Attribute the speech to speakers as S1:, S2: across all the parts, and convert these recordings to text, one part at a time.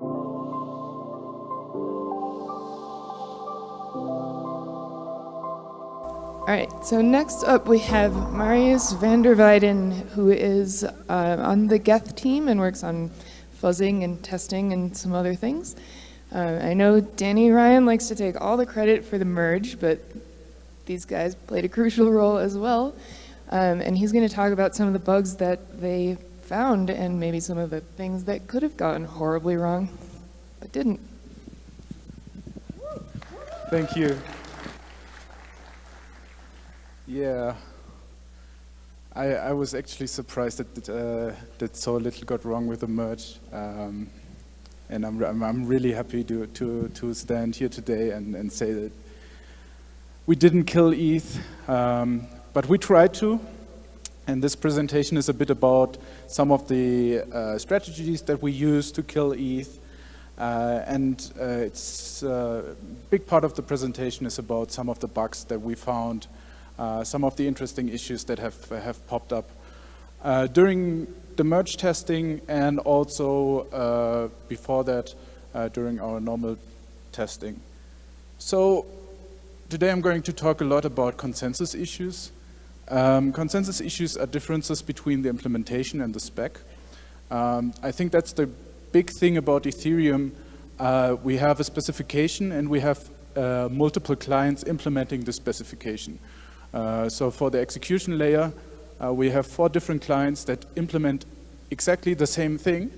S1: All right, so next up we have Marius van der Wijden, who is uh, on the Geth team and works on fuzzing and testing and some other things. Uh, I know Danny Ryan likes to take all the credit for the merge, but these guys played a crucial role as well. Um, and he's going to talk about some of the bugs that they found and maybe some of the things that could have gotten horribly wrong, but didn't.
S2: Thank you. Yeah, I, I was actually surprised that uh, that so little got wrong with the merge, um, and I'm, I'm, I'm really happy to to to stand here today and and say that we didn't kill ETH, um, but we tried to. And this presentation is a bit about some of the uh, strategies that we use to kill ETH. Uh, and uh, it's a uh, big part of the presentation is about some of the bugs that we found uh, some of the interesting issues that have, have popped up. Uh, during the merge testing and also before that during our normal testing. So today I'm going to talk a lot about consensus issues. Um, consensus issues are differences between the implementation and the spec. Um, I think that's the big thing about Ethereum. Uh, we have a specification and we have uh, multiple clients implementing the specification. Uh, so for the execution layer, uh, we have four different clients that implement exactly the same thing.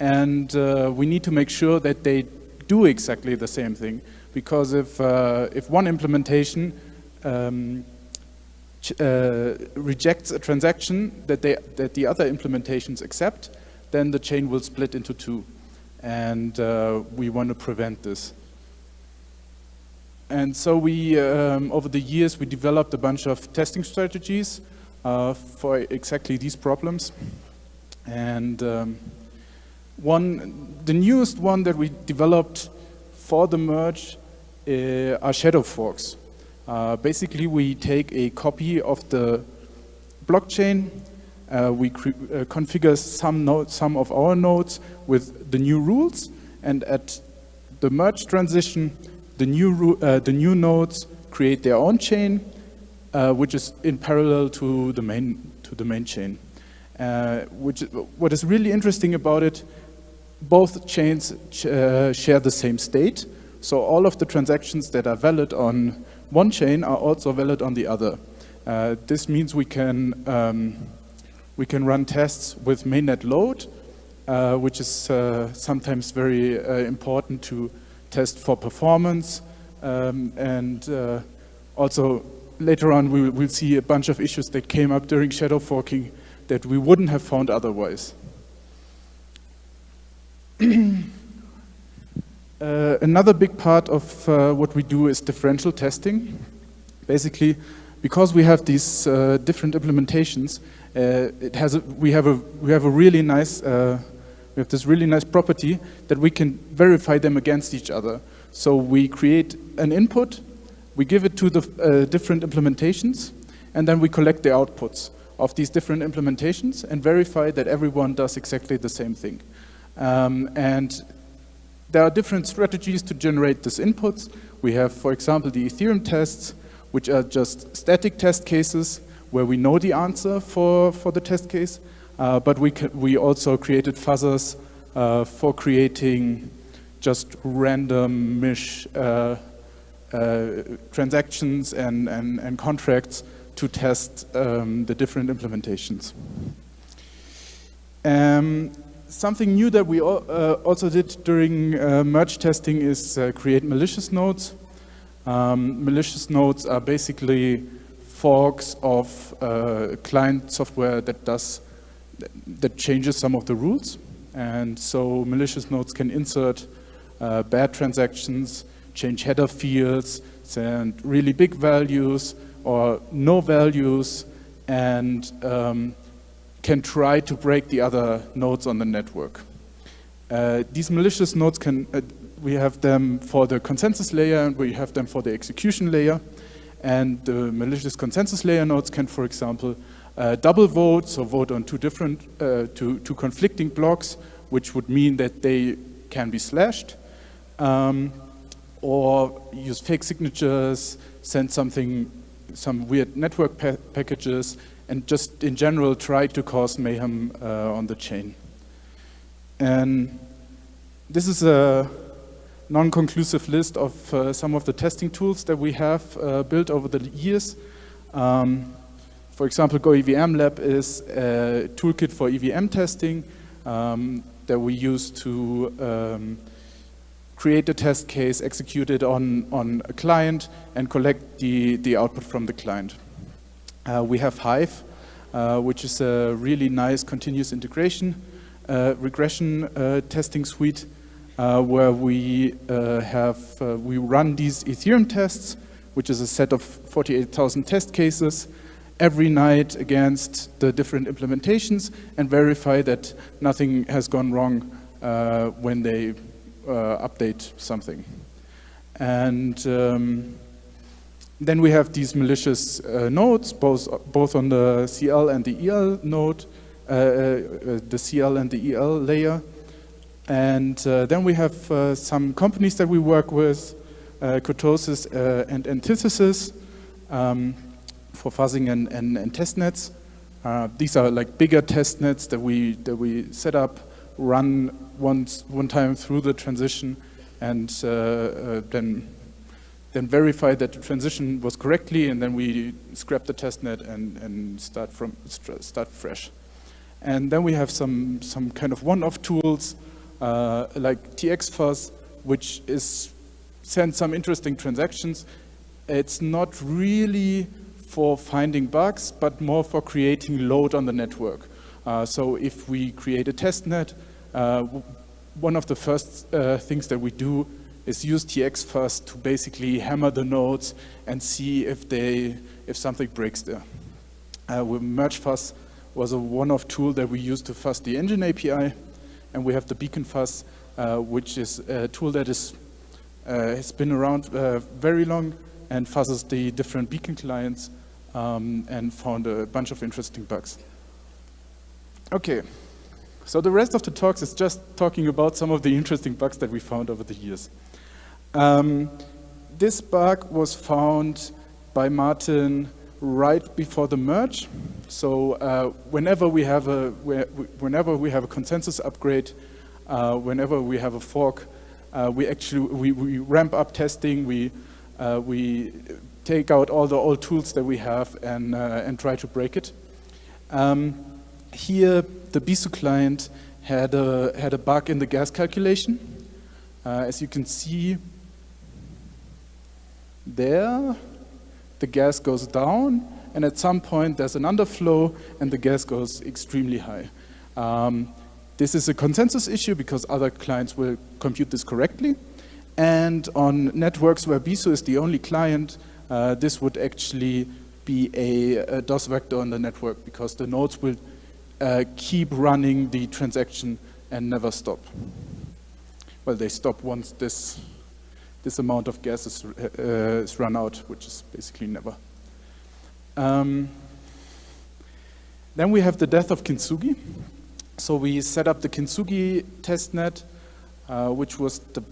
S2: And uh, we need to make sure that they do exactly the same thing. Because if, if one implementation um, uh, rejects a transaction that, they, that the other implementations accept, then the chain will split into two. And uh, we want to prevent this. And so we, um, over the years, we developed a bunch of testing strategies uh, for exactly these problems. And um, one, the newest one that we developed for the merge uh, are shadow forks. Uh, basically, we take a copy of the blockchain, uh, we uh, configure some, node, some of our nodes with the new rules, and at the merge transition, the new, uh, the new nodes create their own chain, which is in parallel to the main, to the main chain. Which, what is really interesting about it, both chains uh, share the same state. So all of the transactions that are valid on one chain are also valid on the other. Uh, this means we can, um, we can run tests with mainnet load, uh, which is sometimes very important to test for performance. Um, and uh, also later on we will see a bunch of issues that came up during shadow forking that we wouldn't have found otherwise. Uh, another big part of uh, what we do is differential testing. Basically, because we have these uh, different implementations, uh, it has a, we have a we have a really nice uh, we have this really nice property that we can verify them against each other. So we create an input, we give it to the different implementations, and then we collect the outputs of these different implementations and verify that everyone does exactly the same thing. Um, and there are different strategies to generate these inputs. We have, for example, the Ethereum tests, which are just static test cases where we know the answer for, for the test case. Uh, but we, we also created fuzzers uh, for creating just random mish uh, uh, transactions and, and, and contracts to test um, the different implementations. Um, something new that we uh, also did during uh, merge testing is uh, create malicious nodes. Um, malicious nodes are basically forks of uh, client software that does that changes some of the rules. And so malicious nodes can insert uh, bad transactions, change header fields, send really big values or no values, and um, can try to break the other nodes on the network. Uh, these malicious nodes can, uh, we have them for the consensus layer and we have them for the execution layer. And the malicious consensus layer nodes can, for example, uh, double vote, so vote on two different, uh, two, two conflicting blocks, which would mean that they can be slashed, um, or use fake signatures, send something, some weird network pa packages, and just in general try to cause mayhem uh, on the chain. And this is a non-conclusive list of uh, some of the testing tools that we have uh, built over the years. Um, for example, GoEVM Lab is a toolkit for EVM testing um, that we use to um, create a test case, execute it on, on a client, and collect the, the output from the client. Uh, we have Hive, uh, which is a really nice continuous integration uh, regression uh, testing suite uh, where we uh, have, we run these Ethereum tests, which is a set of 48,000 test cases every night against the different implementations and verify that nothing has gone wrong when they update something. And um, then we have these malicious uh, nodes, both, both on the CL and the EL node, uh, uh, the CL and the EL layer. And uh, then we have uh, some companies that we work with, uh, Kurtosis and Antithesis um, for fuzzing and, and, and testnets. these are like bigger testnets that we, that we set up, run once, one time through the transition, and then then verify that the transition was correctly, and then we scrap the testnet and, and start from start fresh. And then we have some some kind of one-off tools uh, like TXFuzz, which is sends some interesting transactions. It's not really for finding bugs, but more for creating load on the network. Uh, so if we create a testnet, uh, one of the first uh, things that we do is use TXFuzz to basically hammer the nodes and see if they if something breaks there. Uh, MergeFuzz was a one-off tool that we used to fuzz the engine API, and we have the BeaconFuzz, uh, which is a tool that is uh, has been around uh, very long and fuzzes the different beacon clients um, and found a bunch of interesting bugs. Okay, so the rest of the talks is just talking about some of the interesting bugs that we found over the years. Um, this bug was found by Martin right before the merge. So uh, whenever we have a whenever we have a consensus upgrade, uh, whenever we have a fork, uh, we actually we, we, ramp up testing. We uh, we take out all the old tools that we have and uh, and try to break it. Um, here, the Besu client had a had a bug in the gas calculation. Uh, as you can see, there, the gas goes down, and at some point there's an underflow, and the gas goes extremely high. Um, this is a consensus issue because other clients will compute this correctly. And on networks where Besu is the only client, uh, this would actually be a, a, DOS vector on the network because the nodes will uh, keep running the transaction and never stop. Well, they stop once this this amount of gas is, uh, is run out, which is basically never. Um, then we have the death of Kintsugi. So we set up the Kintsugi testnet, uh, which was the,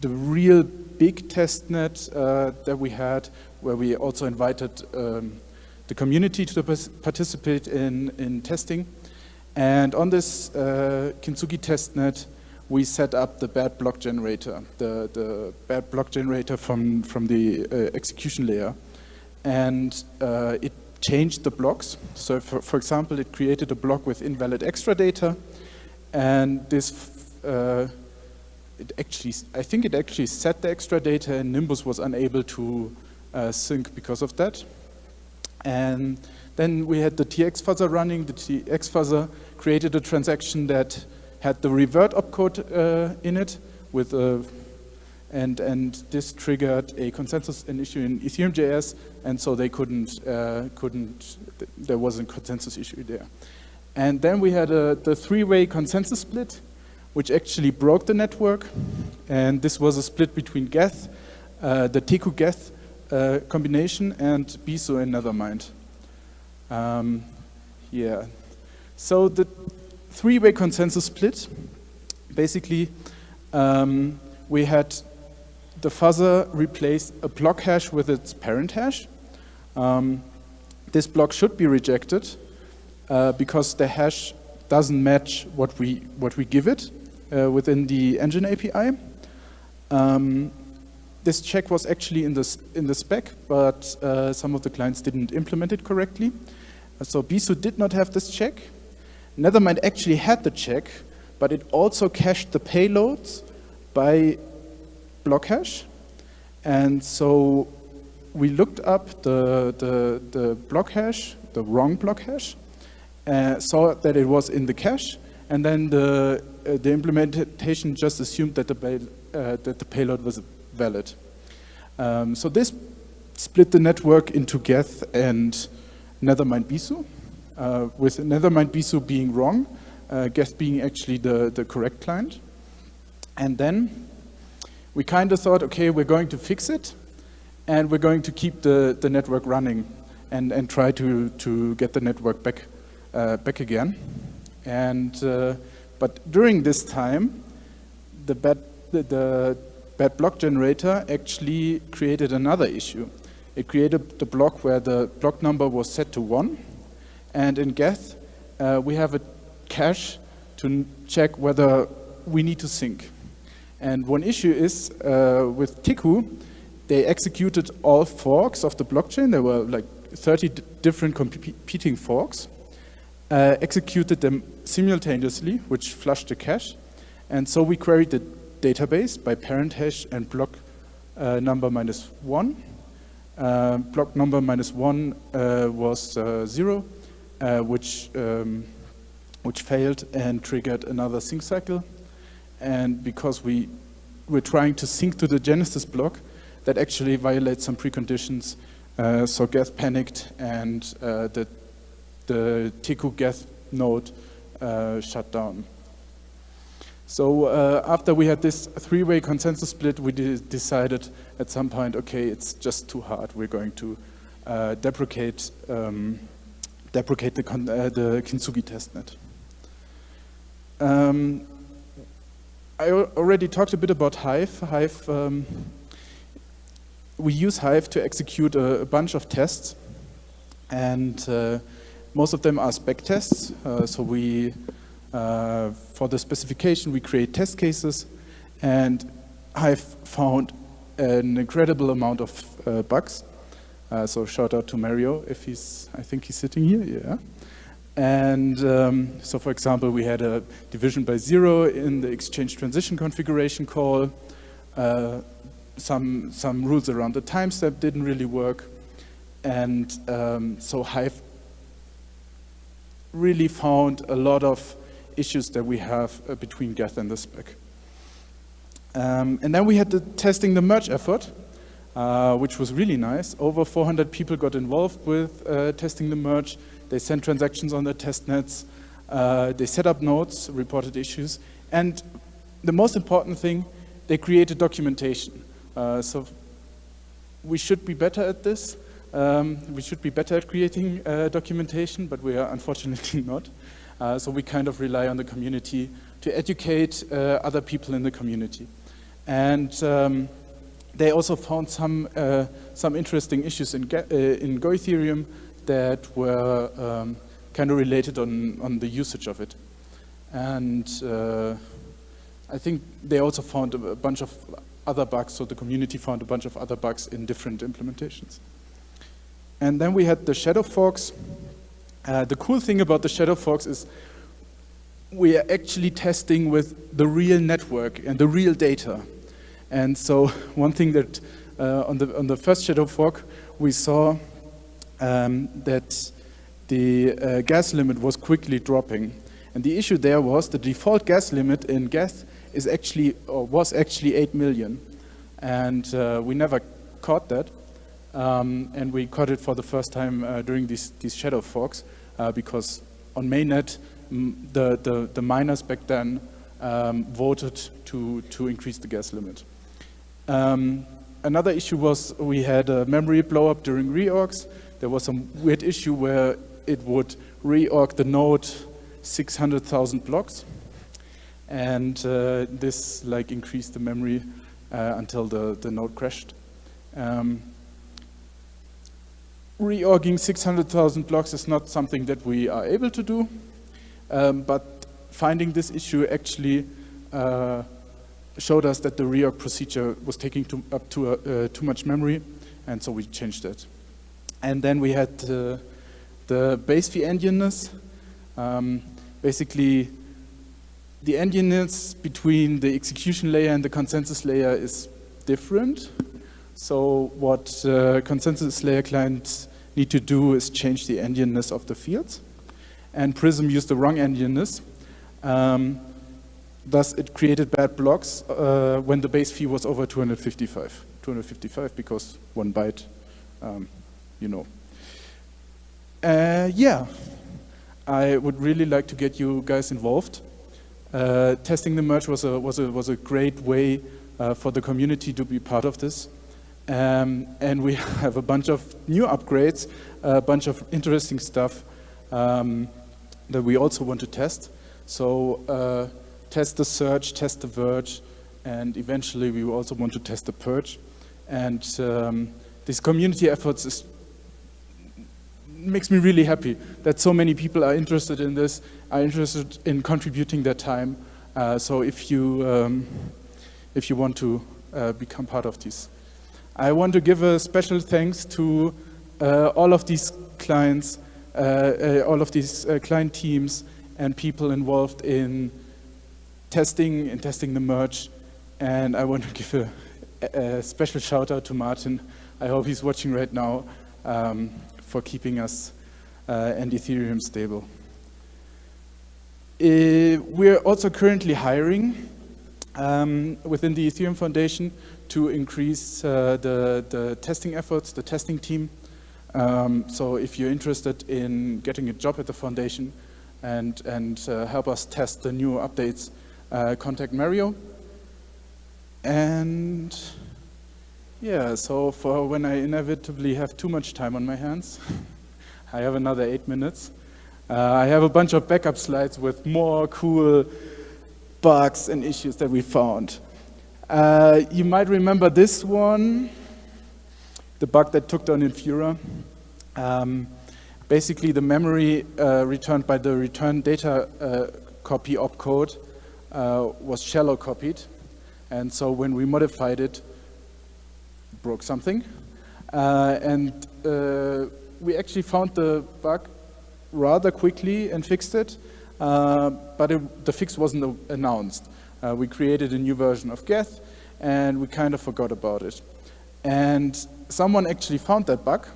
S2: the real big testnet uh, that we had, where we also invited um, the community to participate in, in testing. And on this uh, Kintsugi testnet, we set up the bad block generator, the, the bad block generator from, from the uh, execution layer. And uh, it changed the blocks. So for, for example, it created a block with invalid extra data. And this, uh, it actually, I think it actually set the extra data and Nimbus was unable to uh, sync because of that. And then we had the TX fuzzer running. The TX fuzzer created a transaction that had the revert opcode uh, in it with a and and this triggered a consensus an issue in Ethereum.js, and so they couldn't uh, couldn't there was a consensus issue there. And then we had a, the three-way consensus split, which actually broke the network, and this was a split between Geth, uh, the Teku Geth uh, combination, and Besu and Nethermind. Um, yeah, so the three-way consensus split Basically, um, we had the fuzzer replace a block hash with its parent hash. Um, this block should be rejected uh, because the hash doesn't match what we, what we give it uh, within the engine API. Um, this check was actually in the, in the spec, but uh, some of the clients didn't implement it correctly. So Besu did not have this check. Nethermind actually had the check, but it also cached the payloads by block hash. And so we looked up the, the, the block hash, the wrong block hash, uh, saw that it was in the cache, and then the, uh, the implementation just assumed that the, uh, that the payload was valid. Um, so this split the network into Geth and Nethermind Besu, uh, with Nethermind Besu being wrong, uh, Geth being actually the, the correct client. And then we kind of thought, okay, we're going to fix it, and we're going to keep the, the network running and, and try to, to get the network back, uh, back again. And, uh, but during this time, the bad, the, the bad block generator actually created another issue. It created the block where the block number was set to one. And in Geth, uh, we have a cache to check whether we need to sync. And one issue is uh, with Teku, they executed all forks of the blockchain. There were like 30 different competing forks, uh, executed them simultaneously, which flushed the cache. And so we queried the database by parent hash and block uh, number minus one. Uh, block number minus one uh, was uh, zero, uh, which, um, which failed and triggered another sync cycle. And because we were trying to sync to the Genesis block, that actually violates some preconditions. Uh, so Geth panicked and the, the Teku Geth node shut down. So uh, after we had this three-way consensus split, we de decided at some point, okay, it's just too hard. We're going to uh, deprecate, um, deprecate the, uh, the Kintsugi testnet. Um, I already talked a bit about Hive. Hive, um, we use Hive to execute a, a bunch of tests, and uh, most of them are spec tests. Uh, so we uh, for the specification, we create test cases, and I've found an incredible amount of uh, bugs. Uh, so shout out to Mario if he's, I think he's sitting here, yeah. And um, so for example, we had a division by zero in the exchange transition configuration call. Uh, some, some rules around the time step didn't really work. And um, so Hive really found a lot of issues that we have uh, between Geth and the spec. Um, and then we had the testing the merge effort, uh, which was really nice. Over 400 people got involved with uh, testing the merge. They sent transactions on their test nets. Uh, they set up nodes, reported issues. And the most important thing, they created documentation. Uh, so we should be better at this. Um, we should be better at creating uh, documentation, but we are unfortunately not. Uh, so we kind of rely on the community to educate uh, other people in the community. And um, they also found some, uh, some interesting issues in, uh, in Go Ethereum that were um, kind of related on, on the usage of it. And uh, I think they also found a bunch of other bugs, so the community found a bunch of other bugs in different implementations. And then we had the shadow forks, uh, the cool thing about the shadow forks is we are actually testing with the real network and the real data. And so one thing that uh, on, the, on the first shadow fork, we saw um, that the uh, gas limit was quickly dropping. And the issue there was the default gas limit in Geth is actually, or was actually 8 million. And uh, we never caught that. Um, and we caught it for the first time uh, during these, these shadow forks uh, because on mainnet, the, the, the, miners back then um, voted to, to increase the gas limit. Um, another issue was we had a memory blow up during reorgs. There was some weird issue where it would reorg the node 600,000 blocks. and uh, this like increased the memory uh, until the, the node crashed. Um, reorging 600,000 blocks is not something that we are able to do, um, but finding this issue actually uh, showed us that the reorg procedure was taking too, up uh, too much memory, and so we changed it. And then we had uh, the base fee endianness. Um, basically, the endianness between the execution layer and the consensus layer is different. So what uh, consensus layer clients need to do is change the endianness of the fields. And Prism used the wrong endianness. Um, thus, it created bad blocks uh, when the base fee was over 255. 255 because one byte, um, you know. Uh, yeah, I would really like to get you guys involved. Uh, testing the merge was a, was a, was a great way uh, for the community to be part of this. Um, and we have a bunch of new upgrades, a bunch of interesting stuff um, that we also want to test. So uh, test the surge, test the verge, and eventually we also want to test the purge. And um, these community efforts is makes me really happy that so many people are interested in this, are interested in contributing their time. Uh, so if you, um, if you want to uh, become part of this. I want to give a special thanks to uh, all of these clients, uh, uh, all of these uh, client teams and people involved in testing and testing the merge. And I want to give a, a special shout out to Martin. I hope he's watching right now. Um, for keeping us uh, and Ethereum stable. Uh, we're also currently hiring um, within the Ethereum Foundation to increase uh, the, the testing efforts, the testing team. Um, so if you're interested in getting a job at the foundation and, and uh, help us test the new updates, contact Mario. And yeah, so for when I inevitably have too much time on my hands, I have another eight minutes. Uh, I have a bunch of backup slides with more cool bugs and issues that we found. Uh, you might remember this one, the bug that took down Infura. Um, basically, the memory uh, returned by the return data uh, copy opcode uh, was shallow copied. And so when we modified it, broke something. Uh, and uh, we actually found the bug rather quickly and fixed it, uh, but it, the fix wasn't announced. Uh, we created a new version of Geth, and we kind of forgot about it. And someone actually found that bug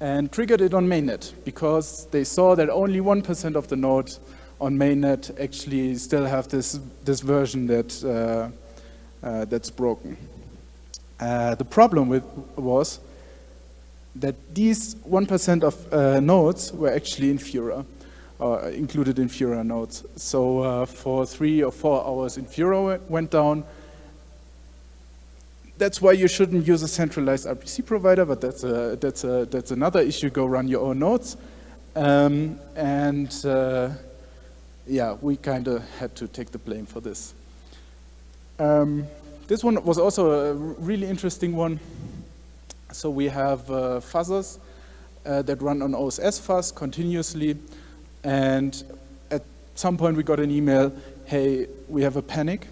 S2: and triggered it on mainnet because they saw that only 1% of the nodes on mainnet actually still have this, this version that, uh, uh, that's broken. Uh, the problem with was that these 1% of nodes were actually Infura, uh, included Infura nodes. So uh, for three or four hours, Infura went down. That's why you shouldn't use a centralized RPC provider, but that's, a, that's, a, that's another issue. Go run your own nodes. Um, and uh, yeah, we kind of had to take the blame for this. Um, this one was also a really interesting one. So we have uh, fuzzers uh, that run on OSS fuzz continuously. And at some point we got an email, hey, we have a panic.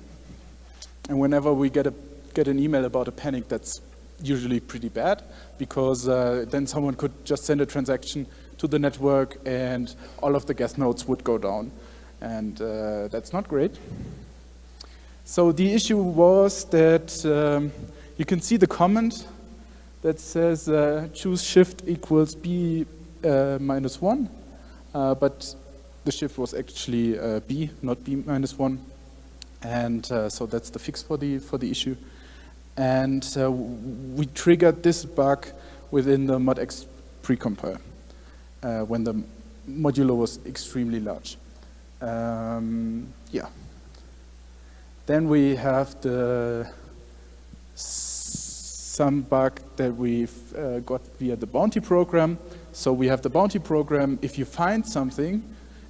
S2: And whenever we get, a, get an email about a panic, that's usually pretty bad because uh, then someone could just send a transaction to the network and all of the Geth nodes would go down. And uh, that's not great. So the issue was that um, you can see the comment that says uh, choose shift equals b uh, minus 1, uh, but the shift was actually uh, b, not b minus 1. And uh, so that's the fix for the, for the issue. And uh, we triggered this bug within the modexp precompile when the modulo was extremely large. Um, yeah. Then we have the some bug that we've uh, got via the bounty program. So we have the bounty program. If you find something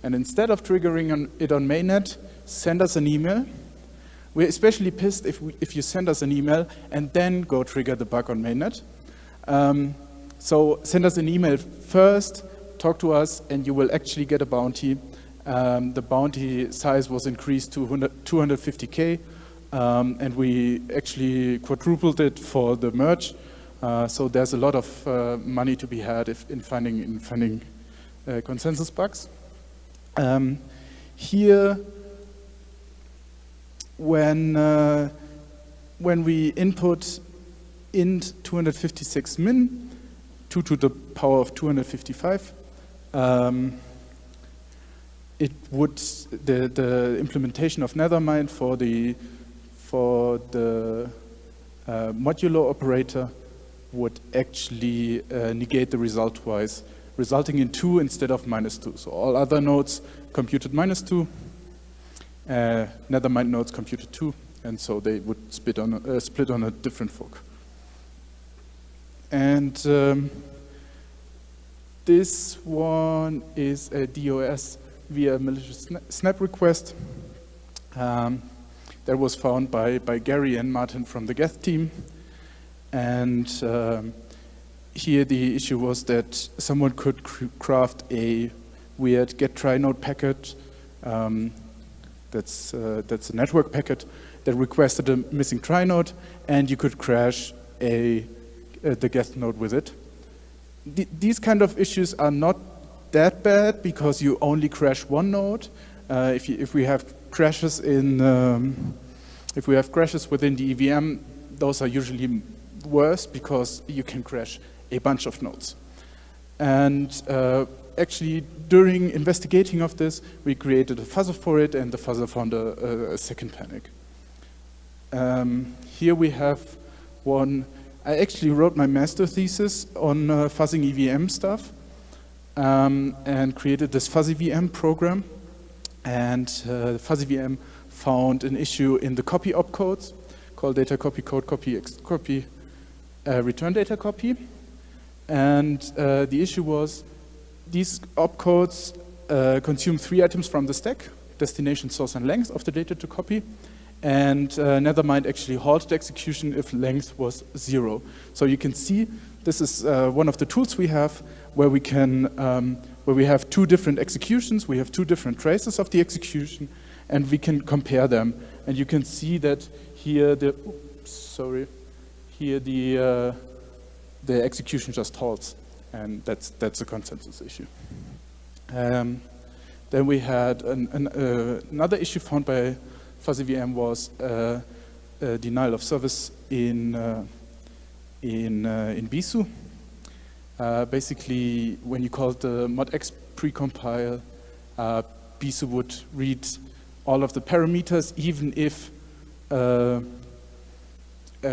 S2: And instead of triggering on it on mainnet, send us an email. We're especially pissed if, we, if you send us an email and then go trigger the bug on mainnet. Um, so send us an email first, talk to us, and you will actually get a bounty. Um, the bounty size was increased to 250k, um, and we actually quadrupled it for the merge. Uh, so there's a lot of uh, money to be had if, in finding, in finding uh, consensus bugs. Um, here, when, uh, when we input int 256 min, 2 to the power of 255, um, it would, the, the implementation of Nethermind for the, for the uh, modulo operator would actually uh, negate the result twice, resulting in 2 instead of minus 2. So all other nodes computed minus 2, uh, Nethermind nodes computed 2, and so they would split on a, uh, split on a different fork. And um, this one is a DOS via malicious snap request um, that was found by, by Gary and Martin from the Geth team. And um, here the issue was that someone could craft a weird get trie node packet um, that's, uh, that's a network packet that requested a missing trie node and you could crash a, uh, the Geth node with it th these kind of issues are not that bad because you only crash one node. Uh, if, you, if we have crashes in, um, if we have crashes within the EVM, those are usually worse because you can crash a bunch of nodes. And uh, actually, during investigating of this, we created a fuzzer for it, and the fuzzer found a, a second panic. Um, here we have one I actually wrote my master thesis on uh, fuzzing EVM stuff um, and created this fuzzy VM program. And uh, fuzzy VM found an issue in the copy opcodes called data copy code copy copy uh, return data copy. And uh, the issue was these opcodes uh, consume three items from the stack, destination, source, and length of the data to copy and uh, Nethermind actually halted execution if length was zero. So you can see this is uh, one of the tools we have where we can, um, where we have two different executions, we have two different traces of the execution, and we can compare them. And you can see that here the, oops, sorry, here the, uh, the execution just halts, and that's, that's a consensus issue. Um, then we had an, an, uh, another issue found by fuzzy VM was uh, denial of service in uh, in uh, in Besu. Basically, when you call the modexp precompile, Besu would read all of the parameters, even if uh,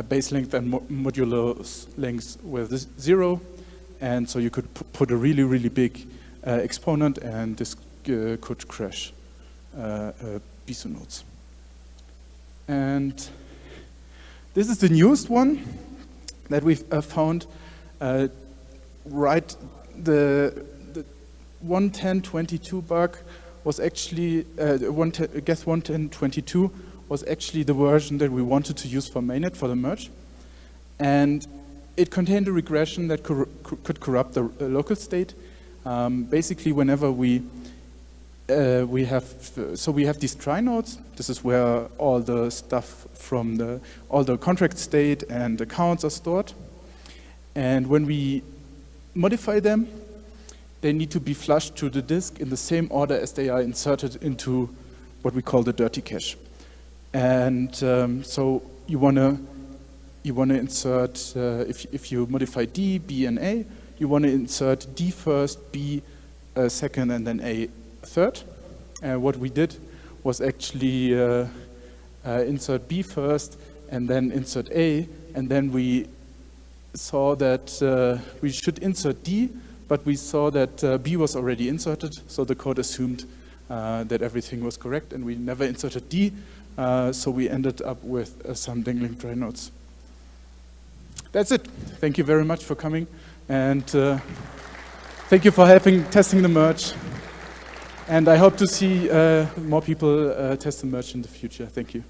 S2: base length and mo modulo length were zero. And so you could put a really, really big uh, exponent and this uh, could crash Besu nodes. And this is the newest one that we've uh, found. Uh, right, the, the 110.22 bug was actually, uh, Geth 110.22 was actually the version that we wanted to use for mainnet for the merge. And it contained a regression that cor could corrupt the uh, local state. Um, basically, whenever we uh, we have, so we have these trie nodes. This is where all the stuff from the, all the contract state and accounts are stored. And when we modify them, they need to be flushed to the disk in the same order as they are inserted into what we call the dirty cache. And um, so you want to you want to insert, uh, if, if you modify D, B, and A, you want to insert D first, B uh, second, and then A third. Uh, what we did was actually uh, uh, insert B first and then insert A, and then we saw that uh, we should insert D, but we saw that uh, B was already inserted, so the code assumed uh, that everything was correct, and we never inserted D, so we ended up with some dangling trie nodes. That's it. Thank you very much for coming, and thank you for helping testing the merge. And I hope to see uh, more people uh, test the merge in the future. Thank you.